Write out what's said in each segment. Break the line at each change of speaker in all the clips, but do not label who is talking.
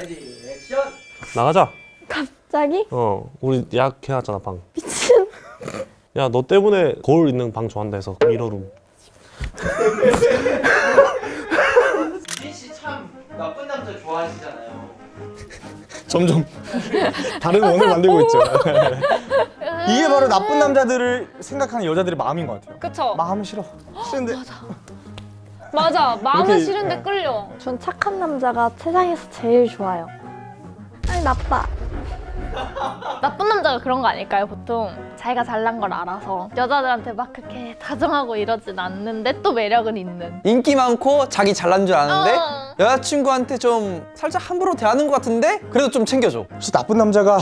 ready action
나가자.
갑자기?
어, 우리 예약해놨잖아 방.
미친.
야, 너 때문에 거울 있는 방 좋아한다 해서 mirror room.
유진 씨 참 나쁜 남자 좋아하시잖아요.
점점 다른 원을 만들고 있죠. 이게 바로 나쁜 남자들을 생각하는 여자들의 마음인 것 같아요.
그쵸?
마음은 싫어. 싫은데
맞아. 마음은
이렇게,
싫은데
네.
끌려.
전 착한 남자가 세상에서 제일 좋아요. 아니 나빠.
나쁜 남자가 그런 거 아닐까요, 보통? 자기가 잘난 걸 알아서 여자들한테 막 그렇게 다정하고 이러진 않는데 또 매력은 있는.
인기 많고 자기 잘난 줄 아는데
어.
여자친구한테 좀 살짝 함부로 대하는 것 같은데 그래도 좀 챙겨줘
혹시 나쁜 남자가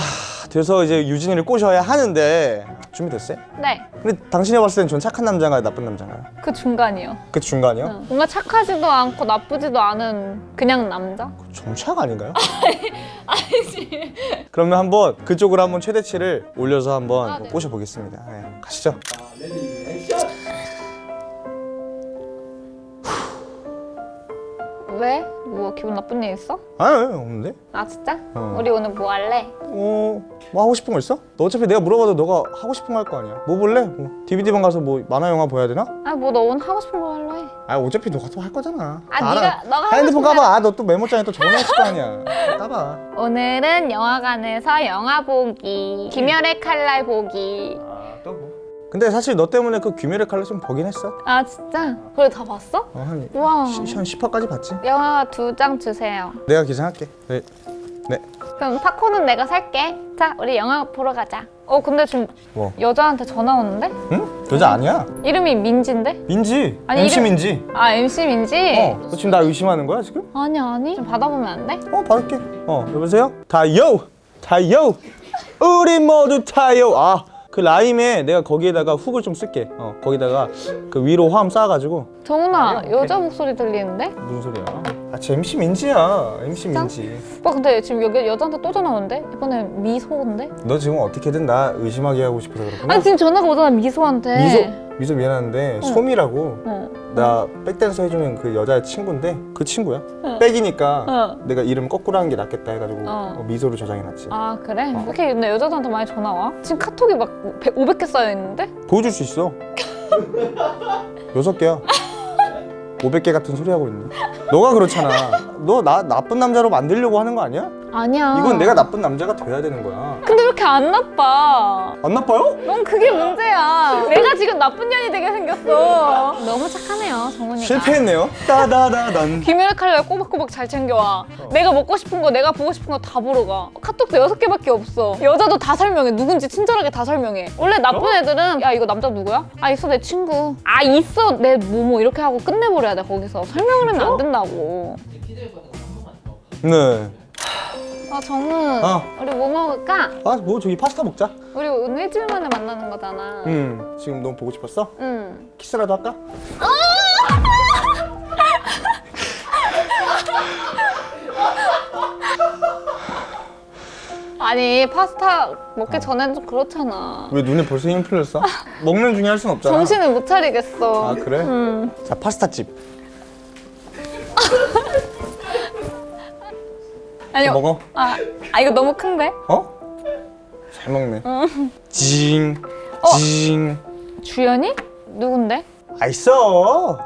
돼서 이제 유진이를 꼬셔야 하는데 준비됐어요?
네,
근데 당신이 봤을 땐 전 착한 남자인가요? 나쁜 남자인가요?
그 중간이요.
그 중간이요?
응. 뭔가 착하지도 않고 나쁘지도 않은 그냥 남자?
정착 아닌가요? 아니지. 그러면 한번 그쪽으로 한번 최대치를 올려서 한번
아, 네.
꼬셔보겠습니다. 네, 가시죠.
자,
왜? 뭐 기분 나쁜 일 있어?
아니, 없는데?
아 진짜?
어.
우리 오늘 뭐 할래?
어, 뭐 하고 싶은 거 있어? 너 어차피 내가 물어봐도 너가 하고 싶은 거 할 거 아니야. 뭐 볼래? 뭐 DVD방 가서 뭐 만화 영화 보야 되나?
아 뭐 너 오늘 하고 싶은 거 할래?
아, 어차피 너가 또 할 거잖아.
아,
다
네가-
알아.
너가 하고
핸드폰
싶은
까봐. 아, 너 또 메모장에 또 적어놨을 거 아니야. 까봐.
오늘은 영화관에서 영화 보기 김열의 칼날 보기
아, 또 뭐. 근데 사실 너 때문에 그 귀멸의 칼날 좀 보긴 했어.
아 진짜? 그래 다 봤어?
어, 한,
우와
시, 한 10화까지 봤지?
영화 두 장 주세요
내가 기장할게. 네. 네.
그럼 팝콘은 내가 살게 자 우리 영화 보러 가자 어 근데 지금
뭐?
여자한테 전화 오는데?
응? 여자 아니야.
이름이 민지인데?
민지.
아니,
MC
이름-
민지.
아 MC 민지?
어. 너 지금 나 의심하는 거야 지금?
아니 아니 좀 받아보면 안 돼?
어 받을게. 어 여보세요? 타요. 타요. 우리 모두 타요. 아. 그 라임에 내가 거기에다가 훅을 좀 쓸게. 어, 거기다가 그 위로 화음 쌓아가지고
정훈아
오케이.
여자 목소리 들리는데?
무슨 소리야? 아, 쟤 MC 민지야. MC 민지.
오빠 근데 지금 여기 여자한테 또 전화 오는데? 이번에 미소인데?
너 지금 어떻게든 나 의심하게 하고 싶어서 그렇구나.
아니 지금 전화가 오잖아 미소한테
미소 미소 미안한데 소미라고
어.
나 백댄서 해주는 그 여자의 친구인데 그 친구야. 백이니까
어.
내가 이름 거꾸로 하는 게 낫겠다 해가지고
어.
어, 미소를 저장해놨지.
아 그래? 왜 이렇게 근데 여자들한테 많이 전화 와? 지금 카톡이 막 100, 500개 쌓여있는데?
보여줄 수 있어. 여섯 개야. 500개 같은 소리 하고 있네. 너가 그렇잖아. 너 나 나쁜 남자로 만들려고 하는 거 아니야?
아니야
이건 내가 나쁜 남자가 돼야 되는 거야.
이렇게 안 나빠?
안 나빠요?
넌 그게 문제야 내가 지금 나쁜 년이 되게 생겼어 너무 착하네요 정훈이가
실패했네요. 따다다단.
김연의 칼날 꼬박꼬박 잘 챙겨와 내가 먹고 싶은 거 내가 보고 싶은 거 다 보러 가 카톡도 여섯 개밖에 없어 여자도 다 설명해 누군지 친절하게 다 설명해 원래 나쁜 애들은 야 이거 남자 누구야? 아 있어 내 친구 아 있어 내 뭐뭐 이렇게 하고 끝내버려야 돼 거기서 설명을 하면 안 된다고.
네.
아 정훈
어.
우리 뭐 먹을까?
아 뭐 저기 파스타 먹자.
우리 오늘 일주일 만에 만나는 거잖아
음 지금 너무 보고 싶었어?
응.
키스라도 할까?
아니 파스타 먹기 전엔 좀 그렇잖아
왜 눈에 벌써 힘 풀렸어? 먹는 중에 할 순 없잖아.
정신을 못 차리겠어
아 그래?
응.
자 파스타집
아니
먹어.
아, 아 이거 너무 큰데?
어? 잘 먹네. 징,
어.
징.
주연이? 누군데?
아 있어.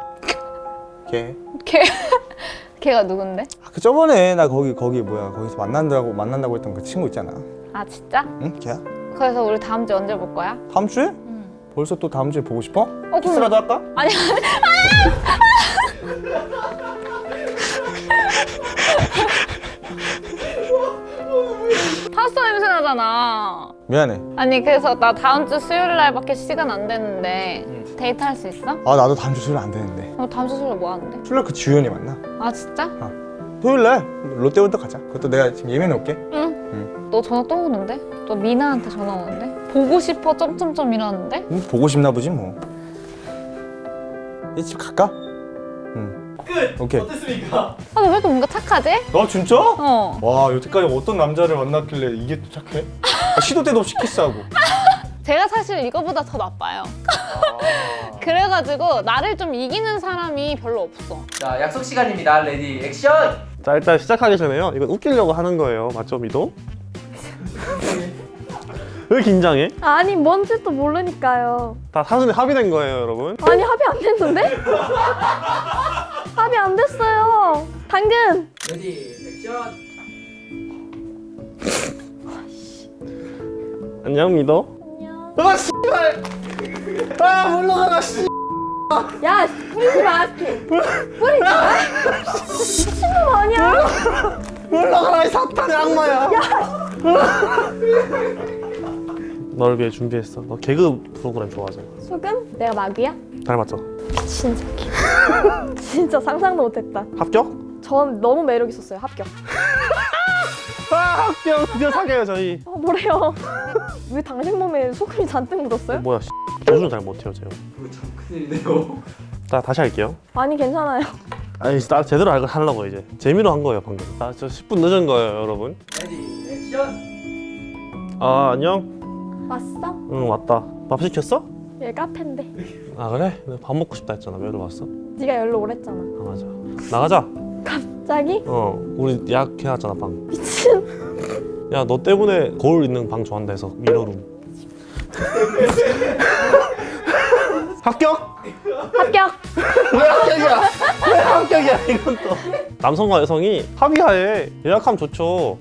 걔.
걔 걔가 누군데?
아, 그 저번에 나 거기 거기 뭐야 거기서 만난다고 만난다고 했던 그 친구 있잖아.
아 진짜?
응? 걔야?
그래서 우리 다음 주에 언제 볼 거야?
다음 주에? 벌써 또 다음 주에 보고 싶어?
그럼-
키스라도 할까?
아니 파스타 냄새 나잖아.
미안해.
아니 그래서 나 다음 주 수요일 날밖에 시간 안 되는데 데이트 할 수 있어?
아 나도 다음 주 수요일 안 되는데.
어, 다음 주 수요일 뭐 하는데?
수요일 그 주연이 만나.
아 진짜?
토요일 날 롯데월드 가자. 그것도 내가 지금 예매해 놓을게.
응. 너 전화 또 오는데? 너 미나한테 전화 오는데? 보고 싶어 점점점 이러는데?
응, 보고 싶나 보지 뭐. 이제 집 갈까? 응.
끝.
오케이.
어땠습니까?
아 너 왜 이렇게 뭔가 착하지?
아 진짜?
어.
와 여태까지 어떤 남자를 만났길래 이게 또 착해? 아, 시도 때도 없이 키스하고.
제가 사실 이거보다 더 나빠요. 그래가지고 나를 좀 이기는 사람이 별로 없어.
자 약속 시간입니다. ready action.
자 일단 시작하기 전에요. 이건 웃기려고 하는 거예요. 맞죠, 미도? 왜 긴장해?
아니 뭔지도 모르니까요.
다 사전에 합의된 거예요, 여러분.
아니 합의 안 됐는데? 합의 안 됐어요. 당근.
ready action.
안녕, 미도.
안녕.
아 씨발. 아 물러가라 씨.
야 뿌리지 마. 뿌리지 마. 미친놈 아니야?
물러가라 이 사탄의 악마야. 너 를 위해 준비했어. 너 개그 프로그램 좋아하잖아.
소금? 내가 마귀야?
닮았죠?
진짜 진짜 상상도 못했다.
합격?
전 너무 매력 있었어요. 합격.
아 합격. 드디어 사귀어요 저희.
어, 뭐래요? 왜 당신 몸에 소금이 잔뜩 묻었어요?
뭐야 씨. 도전 잘 못해요 제가.
참 큰일이네요.
자 다시 할게요.
아니 괜찮아요.
아니 나 제대로 잘 하려고 이제 재미로 한 거예요 방금. 나 저 10분 늦은 거예요 여러분.
ready action.
아 안녕.
왔어?
응 왔다. 밥 시켰어?
얘 카페인데.
아 그래? 밥 먹고 싶다 했잖아. 왜 왔어?
네가 열로 오랬잖아.
아 맞아. 나가자.
갑자기?
어 우리 예약해놨잖아 방.
미친.
야 너 때문에 거울 있는 방 좋아한다 해서 mirror room. 합격?
합격.
왜 합격이야? 왜 합격이야 이건 또. 남성과 여성이 합의하에 예약하면 좋죠.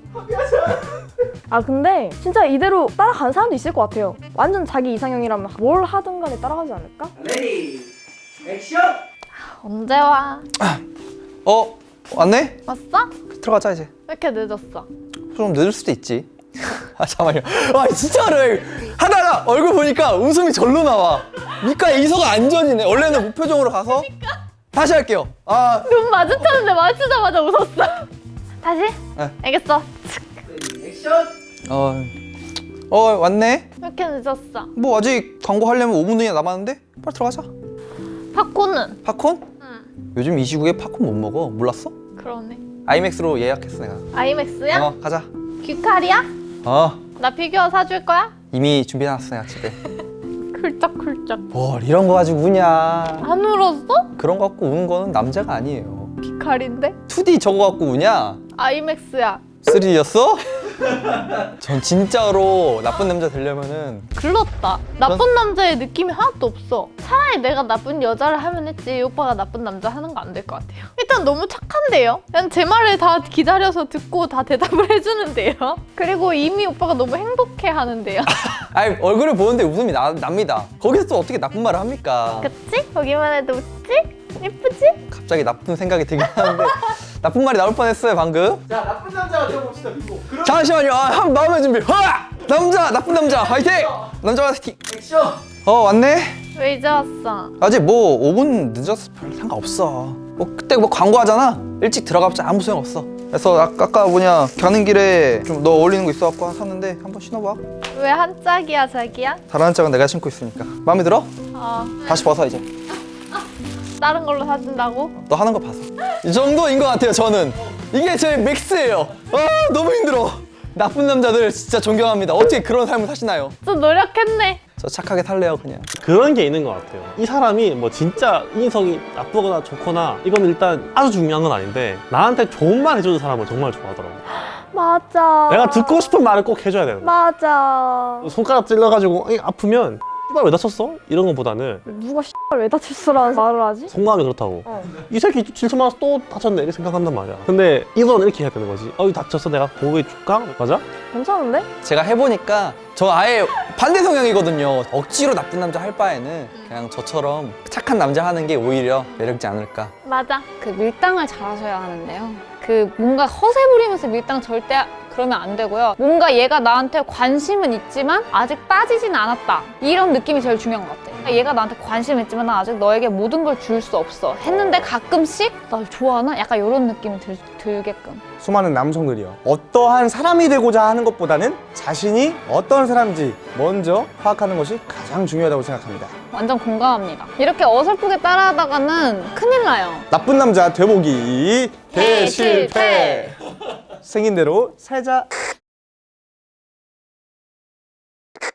아 근데 진짜 이대로 따라가는 사람도 있을 것 같아요. 완전 자기 이상형이라면 뭘 하든 간에 따라가지 않을까?
ready action.
언제 와?
어 왔네?
왔어?
들어가자 이제.
왜 이렇게 늦었어?
좀 늦을 수도 있지. 아 잠깐만요. 아 진짜로 하다가 얼굴 보니까 웃음이 절로 나와. 밑가에 이서가 안전이네. 원래는 무표정으로 가서 다시 할게요.
아눈 마주쳤는데 마주치자마자 웃었어. 다시?
네.
알겠어.
액션.
어, 어 왔네.
왜 이렇게 늦었어?
뭐 아직 광고 하려면 5분 뒤나 남았는데 빨리 들어가자.
팝콘은?
팝콘?
응.
요즘 이 시국에 팝콘 못 먹어. 몰랐어?
그러네.
아이맥스로 예약했어 내가.
아이맥스야?
어 가자.
귀칼이야? 어나 피규어 사줄 거야?
이미 준비해놨어 내가 집에.
쿨쩍쿨쩍.
뭘 이런 거 가지고 우냐.
안 울었어?
그런 거 갖고 우는 거는 남자가 아니에요.
귀칼인데?
2D 저거 갖고 우냐?
아이맥스야.
3D였어? 전 진짜로 나쁜 남자 되려면은
글렀다. 나쁜 남자의 느낌이 하나도 없어. 차라리 내가 나쁜 여자를 하면 했지 이 오빠가 나쁜 남자 하는 거 안 될 것 같아요. 일단 너무 착한데요? 그냥 제 말을 다 기다려서 듣고 다 대답을 해주는데요? 그리고 이미 오빠가 너무 행복해 하는데요?
아니 얼굴을 보는데 웃음이 나, 납니다. 거기서 또 어떻게 나쁜 말을 합니까?
그치? 보기만 해도 웃지? 예쁘지?
갑자기 나쁜 생각이 들긴 하는데 나쁜 말이 나올 뻔했어요 방금.
자 나쁜 남자가 되어봅시다 미고. 그럼
잠시만요. 아, 한 마음의 준비. 하! 남자 나쁜 남자 화이팅! 남자 화이팅.
액션.
어 왔네.
왜 이제 왔어?
아직 뭐 5분 늦어서 별 상관없어. 뭐 그때 뭐 광고하잖아. 일찍 들어가봤자 아무 소용 없어. 그래서 아까, 아까 뭐냐 가는 길에 좀 너 어울리는 거 있어갖고 샀는데 한번 신어봐.
왜 한 짝이야 자기야?
다른 짝은 내가 신고 있으니까. 마음에 들어?
어
다시 벗어 이제.
다른 걸로 사준다고?
너 하는 거 봐서. 이 정도인 것 같아요 저는. 이게 제 맥스예요. 아 너무 힘들어. 나쁜 남자들 진짜 존경합니다. 어떻게 그런 삶을 사시나요?
좀 노력했네
저 착하게 살래요 그냥.
그런 게 있는 것 같아요. 이 사람이 뭐 진짜 인성이 나쁘거나 좋거나 이건 일단 아주 중요한 건 아닌데 나한테 좋은 말 해주는 사람을 정말 좋아하더라고.
맞아.
내가 듣고 싶은 말을 꼭 해줘야 되는 거야.
맞아.
손가락 찔러가지고 이 아프면 씨발 왜 다쳤어? 이런 것보다는
누가 씨발 왜 다쳤어라는 말을 하지?
속마음이 그렇다고.
어.
이 새끼 질투 많아서 또 다쳤네 이렇게 생각한단 말이야. 근데 이건 이렇게 해야 되는 거지. 어이 다쳤어 내가 보호해 줄까? 맞아?
괜찮은데?
제가 해보니까 저 아예 반대 성향이거든요. 억지로 나쁜 남자 할 바에는 그냥 저처럼 착한 남자 하는 게 오히려 매력있지 않을까.
맞아 그 밀당을 잘 하셔야 하는데요 그 뭔가 허세 부리면서 밀당 절대 그러면 안 되고요. 뭔가 얘가 나한테 관심은 있지만 아직 빠지진 않았다. 이런 느낌이 제일 중요한 것 같아. 얘가 나한테 관심 있지만 나 아직 너에게 모든 걸 줄 수 없어. 했는데 가끔씩 날 좋아하나? 약간 이런 느낌이 들, 들게끔.
수많은 남성들이요. 어떠한 사람이 되고자 하는 것보다는 자신이 어떤 사람인지 먼저 파악하는 것이 가장 중요하다고 생각합니다.
완전 공감합니다. 이렇게 어설프게 따라하다가는 큰일 나요.
나쁜 남자 되보기.
대실패.
생긴 대로 살자.